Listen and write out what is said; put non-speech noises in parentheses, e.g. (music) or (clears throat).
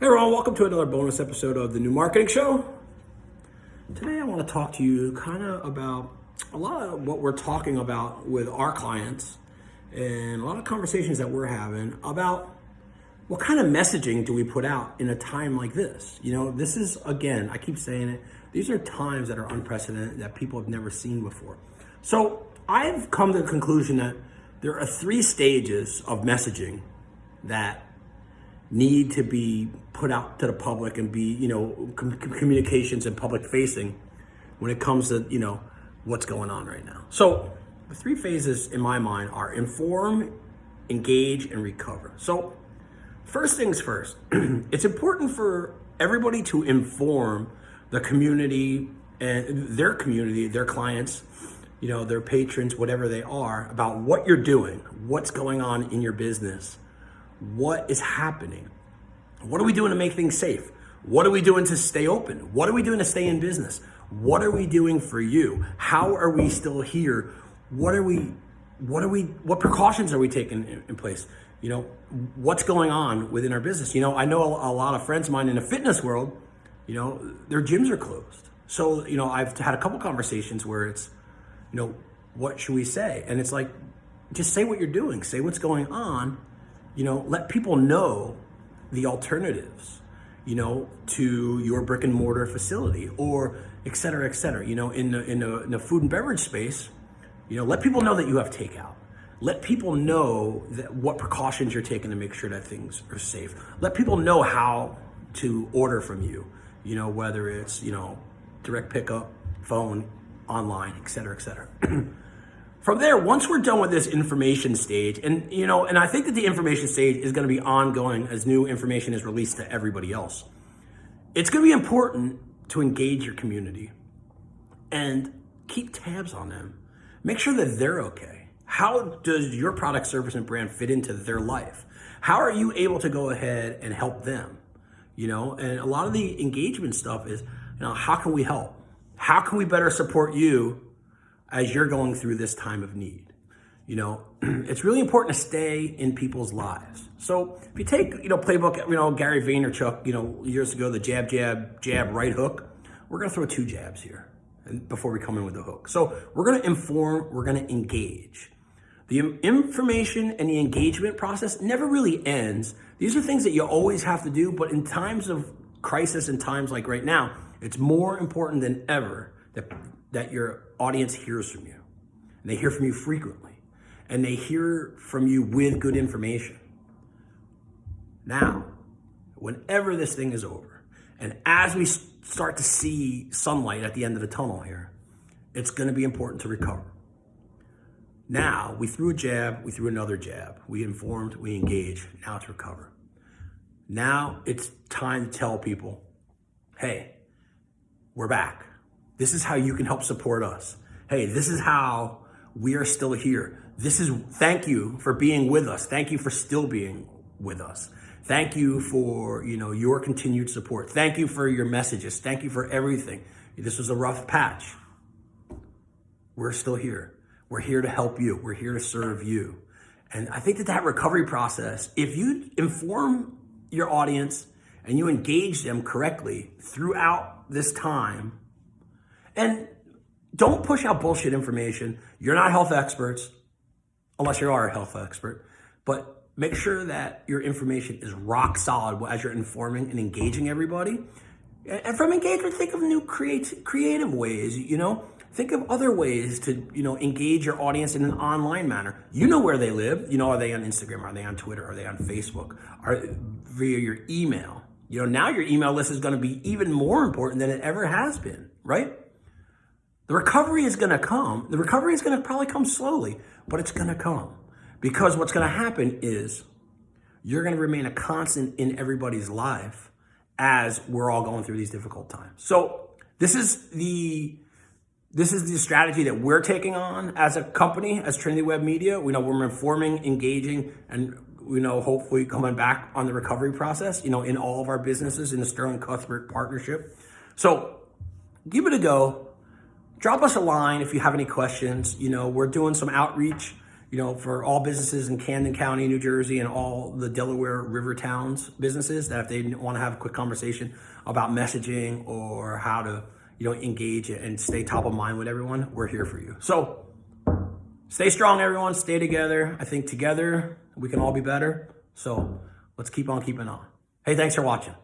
Hey everyone, welcome to another bonus episode of the New Marketing Show. Today I want to talk to you kind of about a lot of what we're talking about with our clients and a lot of conversations that we're having about what kind of messaging do we put out in a time like this? You know, this is, again, I keep saying it, these are times that are unprecedented that people have never seen before. So I've come to the conclusion that there are three stages of messaging that need to be put out to the public and be, you know, com- communications and public facing when it comes to, you know, what's going on right now. So the three phases in my mind are inform, engage, and recover. So first things first, (clears throat) it's important for everybody to inform the community and their community, their clients, you know, their patrons, whatever they are, about what you're doing, what's going on in your business, what is happening. What are we doing to make things safe? What are we doing to stay open? What are we doing to stay in business? What are we doing for you? How are we still here? What are we, what are we, what precautions are we taking in, place? You know, what's going on within our business? You know, I know a, a lot of friends of mine in the fitness world, you know, their gyms are closed. So, you know, I've had a couple conversations where it's, you know, what should we say? And it's like, just say what you're doing, say what's going on, you know, let people know the alternatives, you know, to your brick and mortar facility or et cetera, et cetera. You know, in the, in the, in the food and beverage space, you know, let people know that you have takeout. Let people know that what precautions you're taking to make sure that things are safe. Let people know how to order from you, you know, whether it's, you know, direct pickup, phone, online, et cetera, et cetera. (clears throat) From there, once we're done with this information stage, and you know, and I think that the information stage is going to be ongoing as new information is released to everybody else. It's going to be important to engage your community and keep tabs on them. Make sure that they're okay. How does your product, service, and brand fit into their life? How are you able to go ahead and help them? You know, and a lot of the engagement stuff is, you know, how can we help? How can we better support you as you're going through this time of need. You know, (clears throat) it's really important to stay in people's lives. So if you take, you know, playbook, you know, Gary Vaynerchuk, you know, years ago, the jab, jab, jab, right hook, we're going to throw two jabs here before we come in with the hook. So we're going to inform, we're going to engage. The information and the engagement process never really ends. These are things that you always have to do, but in times of crisis and times like right now, it's more important than ever that that your audience hears from you. And they hear from you frequently. And they hear from you with good information. Now, whenever this thing is over, and as we start to see sunlight at the end of the tunnel here, it's going to be important to recover. Now, we threw a jab, we threw another jab. We informed, we engaged. Now it's recover. Now it's time to tell people, hey, we're back. This is how you can help support us. Hey, this is how we are still here. This is thank you for being with us. Thank you for still being with us. Thank you for, you know, your continued support. Thank you for your messages. Thank you for everything. This was a rough patch. We're still here. We're here to help you. We're here to serve you. And I think that that recovery process, if you inform your audience and you engage them correctly throughout this time, and don't push out bullshit information. You're not health experts, unless you are a health expert, but make sure that your information is rock solid as you're informing and engaging everybody. And from engagement, think of new create, creative ways, you know? Think of other ways to, you know, engage your audience in an online manner. You know where they live. You know, are they on Instagram? Are they on Twitter? Are they on Facebook? Are via your email? You know, now your email list is going to be even more important than it ever has been, right? The recovery is going to come. The recovery is going to probably come slowly, but it's going to come. Because what's going to happen is you're going to remain a constant in everybody's life as we're all going through these difficult times. So this is the this is the strategy that we're taking on as a company, as Trinity Web Media. We know we're informing, engaging, and we know hopefully coming back on the recovery process, you know, in all of our businesses in the Sterling Cuthbert partnership. So give it a go drop us a line if you have any questions. You know, we're doing some outreach. you know, for all businesses in Camden County, New Jersey, and all the Delaware River towns businesses that if they want to have a quick conversation about messaging or how to, you know, engage and stay top of mind with everyone, we're here for you. So stay strong, everyone. Stay together. I think together we can all be better. So let's keep on keeping on. Hey, thanks for watching.